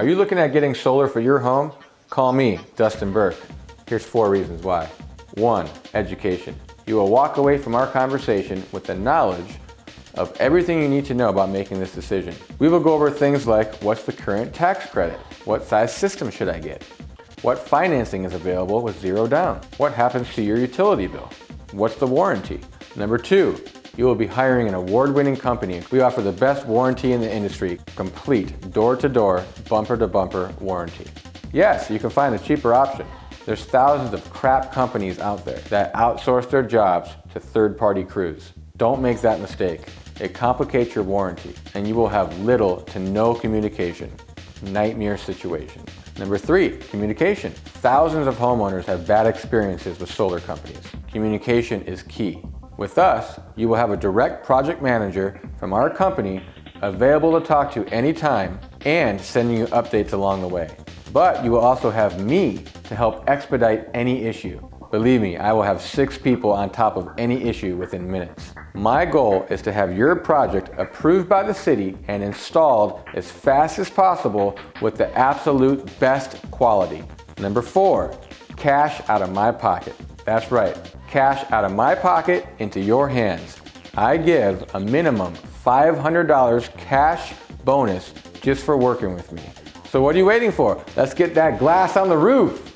Are you looking at getting solar for your home? Call me, Dustin Burke. Here's four reasons why. One, education. You will walk away from our conversation with the knowledge of everything you need to know about making this decision. We will go over things like what's the current tax credit? What size system should I get? What financing is available with zero down? What happens to your utility bill? What's the warranty? Number two, you will be hiring an award-winning company. We offer the best warranty in the industry, complete door-to-door, bumper-to-bumper warranty. Yes, you can find a cheaper option. There's thousands of crap companies out there that outsource their jobs to third-party crews. Don't make that mistake. It complicates your warranty and you will have little to no communication. Nightmare situation. Number three, communication. Thousands of homeowners have bad experiences with solar companies. Communication is key. With us, you will have a direct project manager from our company available to talk to anytime and sending you updates along the way. But you will also have me to help expedite any issue. Believe me, I will have six people on top of any issue within minutes. My goal is to have your project approved by the city and installed as fast as possible with the absolute best quality. Number four, cash out of my pocket. That's right, cash out of my pocket into your hands. I give a minimum $500 cash bonus just for working with me. So what are you waiting for? Let's get that glass on the roof.